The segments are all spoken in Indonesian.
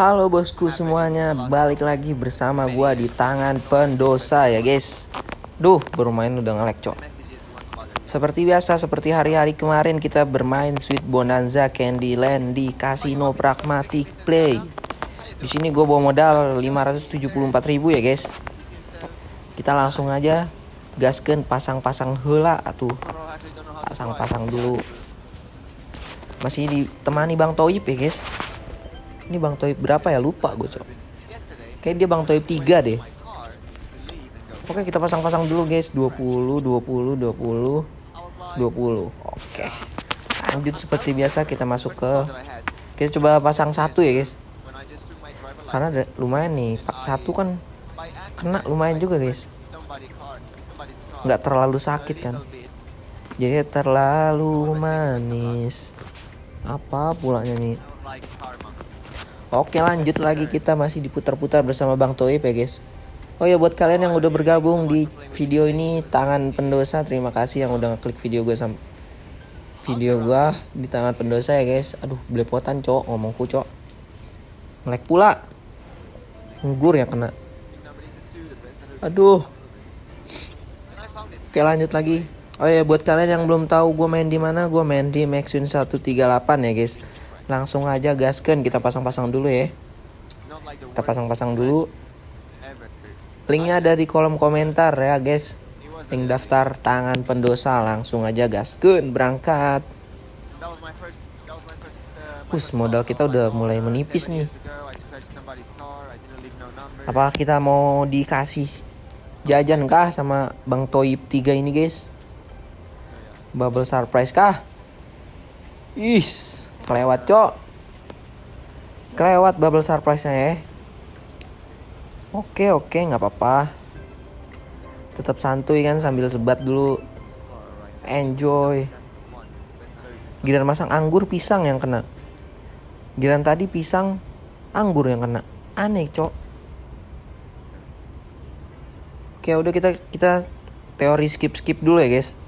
Halo bosku semuanya, balik lagi bersama gua di tangan pendosa ya guys. Duh, bermain udah ngelek cok. Seperti biasa, seperti hari-hari kemarin kita bermain Sweet Bonanza Candyland di Casino Pragmatic Play. Di sini gue bawa modal 574.000 ya guys. Kita langsung aja gasken pasang-pasang hela tuh. Pasang-pasang dulu. Masih ditemani Bang Toib ya guys. Ini Bang Toib berapa ya? Lupa gue cok. Kayak dia Bang Toib 3 deh. Oke kita pasang-pasang dulu guys. 20, 20, 20, 20 Oke. Lanjut seperti biasa kita masuk ke Kita coba pasang satu ya guys. Karena lumayan nih. Pak satu kan Kena lumayan juga guys. Nggak terlalu sakit kan? Jadi terlalu manis. Apa pulanya nih Oke lanjut lagi. Kita masih diputar-putar bersama Bang Toib ya guys. Oh ya buat kalian yang udah bergabung di video ini tangan pendosa. Terima kasih yang udah ngeklik video gue sama video gue di tangan pendosa ya guys. Aduh belepotan cok ngomongku cok Ngelek pula. Nggur ya kena. Aduh. Oke lanjut lagi. Oh ya buat kalian yang belum tahu gue main di mana gue main di Maxwin 138 ya guys langsung aja gaskan kita pasang-pasang dulu ya. Kita pasang-pasang dulu. Linknya ada di kolom komentar ya guys. Link daftar tangan pendosa langsung aja gaskan berangkat. Us modal kita udah mulai menipis nih. Apa kita mau dikasih jajan kah sama Bang Toib 3 ini guys? Bubble surprise kah? Is kelewat cok. Kelewat bubble surprise nya ya. Oke oke nggak apa-apa. Tetap santuy kan sambil sebat dulu. Enjoy. Giliran masang anggur pisang yang kena. Giliran tadi pisang anggur yang kena. Aneh cok. Oke udah kita kita teori skip skip dulu ya guys.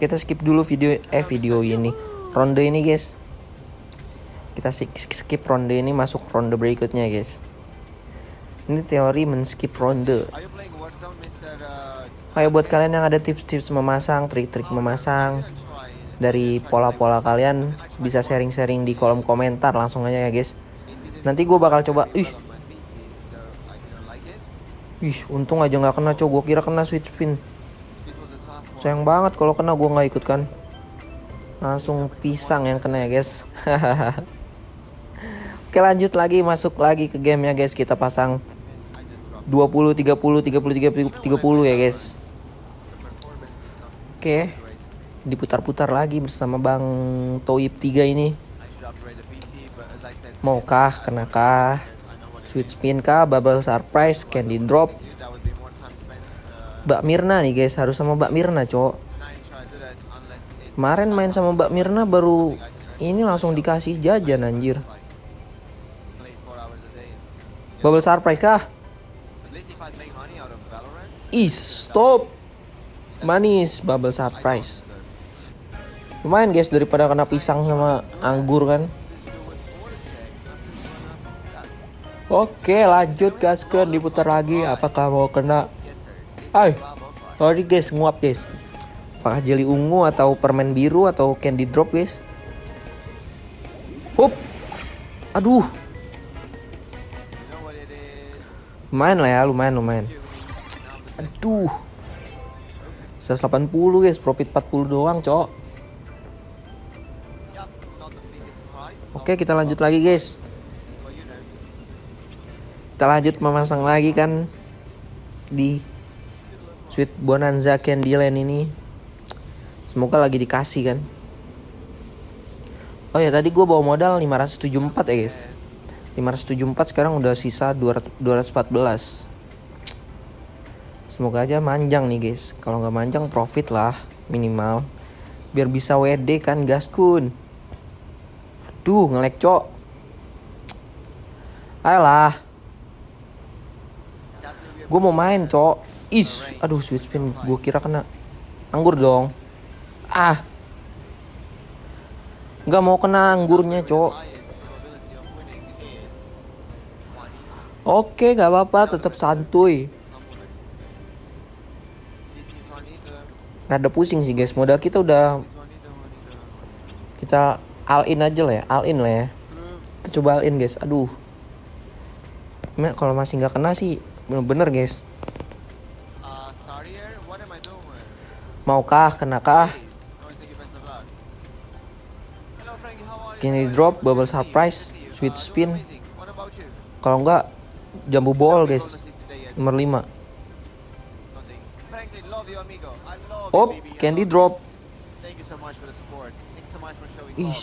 Kita skip dulu video eh video ini. Ronde ini guys kita skip ronde ini masuk ronde berikutnya guys. Ini teori men-skip ronde. Kayak buat kalian yang ada tips-tips memasang trik-trik memasang dari pola-pola kalian bisa sharing-sharing di kolom komentar langsung aja ya guys. Nanti gue bakal coba ih. Ih untung aja nggak kena coba gue kira kena switch spin sayang banget kalau kena gue nggak ikut kan. Langsung pisang yang kena ya guys Oke lanjut lagi masuk lagi ke game ya guys kita pasang 20 30 30 30 30 ya guys. Oke. Diputar-putar lagi bersama Bang Toib 3 ini. Maukah kenakah? Sweet spin kah? Bubble surprise, candy drop. Mbak Mirna nih guys, harus sama Mbak Mirna, cowok. Kemarin main sama Mbak Mirna baru ini langsung dikasih jajan anjir. Bubble surprise kah? Ih, stop. Manis bubble surprise. Lumayan guys daripada kena pisang sama anggur kan. Oke, lanjut gaskan diputar lagi. Apakah mau kena? Ay, sorry guys, nguap guys. Apakah jeli ungu atau permen biru atau candy drop guys? Hup. Aduh, lumayan lah ya lumayan lumayan. Aduh. 180 guys profit 40 doang cok. Oke kita lanjut lagi guys. Kita lanjut memasang lagi kan di Sweet Bonanza Candyland ini. Semoga lagi dikasih kan. Oh ya tadi gue bawa modal 574 ya guys 574 sekarang udah sisa 200, 214 Semoga aja manjang nih guys. Kalau nggak manjang profit lah minimal. Biar bisa WD kan gaskun Aduh ngelek cok. Ayolah. Gue mau main cok. Is Aduh switch spin Gue kira kena. Anggur dong. Ah. Gak mau kena anggurnya cok Oke, gak apa-apa, tetap santuy. Rada pusing sih guys, modal kita udah kita all in aja lah ya, all in lah ya. Kita coba all in guys, aduh. Kalau masih nggak kena sih, bener-bener guys. Maukah, kenakah? Kini drop, bubble surprise, sweet spin. Kalau enggak, jambu ball guys. Nomor 5. Op, candy drop. Ih.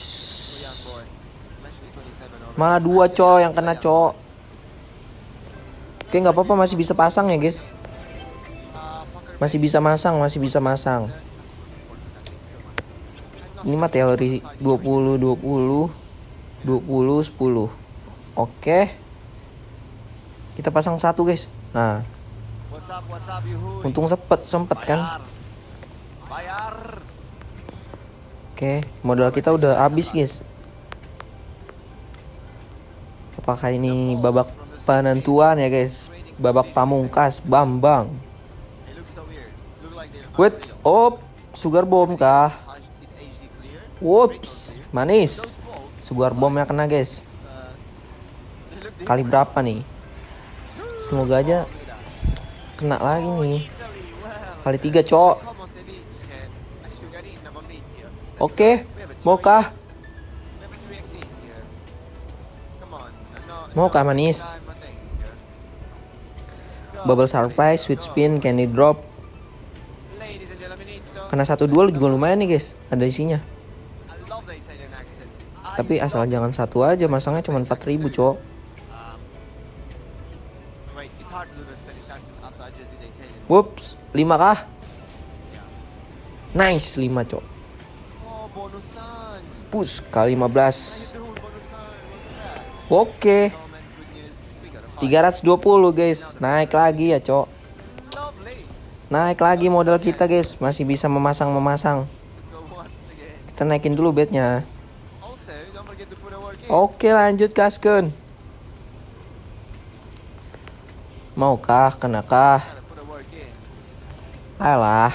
Malah dua co yang kena co. Oke nggak apa-apa masih bisa pasang ya guys. Masih bisa masang, masih bisa masang. Ini mah teori 20 20 20 10. Oke. Kita pasang satu, guys. Nah. Untung sepet sempet kan. Oke, modal kita udah habis, guys. Apakah ini babak penentuan ya, guys? Babak pamungkas Bambang. Wait, op, sugar bomb kah? Whoops, manis. Sugar bomnya kena guys. Kali berapa nih? Semoga aja kena lagi nih. Kali tiga cok. Oke, maukah? Maukah manis? Bubble surprise, sweet spin, candy drop, karena satu dua juga lumayan nih guys ada isinya tapi asal jangan satu aja masangnya cuma 4000 cok Whoops, 5 kah? Nice, 5 cok. Push kali 15 Oke. 320 guys. Naik lagi ya cok. Naik lagi modal kita guys. Masih bisa memasang-memasang Kita naikin dulu bednya. Oke lanjut Kasken Maukah? Kenakah? Alah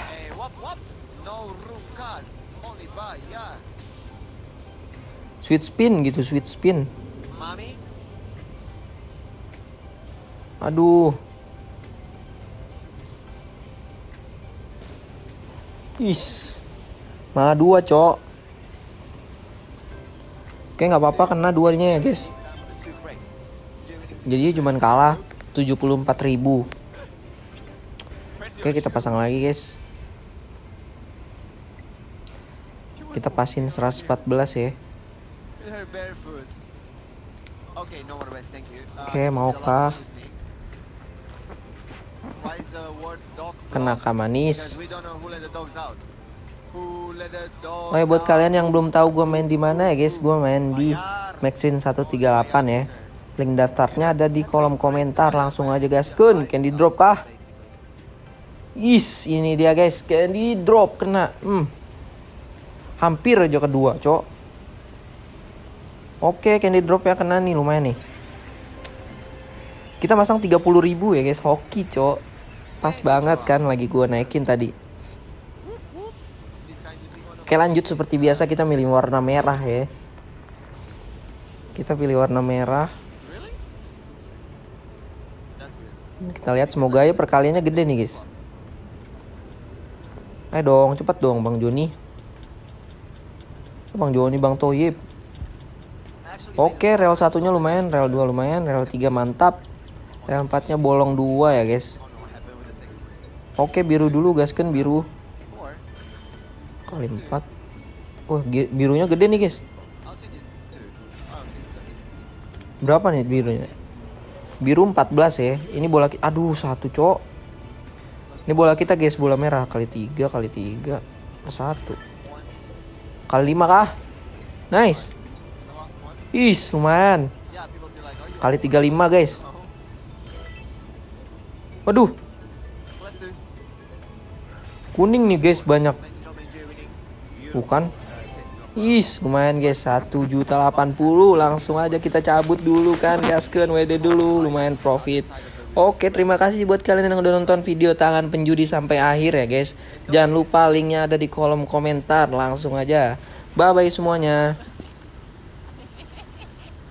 Sweet spin gitu sweet spin. Aduh. Is, malah dua cok. Oke nggak apa-apa kena duanya ya guys. Jadi cuma kalah 74.000 Oke kita pasang lagi guys. Kita pasin 114 ya. Oke maukah? Kena manis. Oh ya buat kalian yang belum tahu gue main di mana ya guys, gue main di Maxwin 138 ya. Link daftarnya ada di kolom komentar. Langsung aja guys, kun candy drop kah? Is, ini dia guys, candy drop kena. Hmm. Hampir aja kedua, cok. Oke, candy drop ya kena nih, lumayan nih. Kita masang 30.000 ya guys, hoki, cok. Pas banget kan lagi gua naikin tadi. Oke lanjut seperti biasa kita milih warna merah ya. Kita pilih warna merah. Kita lihat semoga ya perkaliannya gede nih guys. Ayo dong cepet dong Bang Joni. Bang Joni Bang Toyib. Oke rel satunya lumayan, rel 2 lumayan, rel 3 mantap. Rel 4 nya bolong dua ya guys. Oke biru dulu gaskan biru Kali empat Wah birunya gede nih guys Berapa nih birunya Biru 14 ya. Ini bola Aduh satu cok. Ini bola kita guys bola merah. Kali tiga kali tiga. Satu. Kali lima kah? Nice. Is lumayan. Kali tiga lima guys. Waduh. Kuning nih guys banyak. Bukan. Is, lumayan guys, 1 juta 80 Langsung aja kita cabut dulu kan. Gaskeun WD dulu, lumayan profit. Oke, terima kasih buat kalian yang udah nonton video tangan penjudi sampai akhir ya guys. Jangan lupa linknya ada di kolom komentar. Langsung aja. Bye-bye semuanya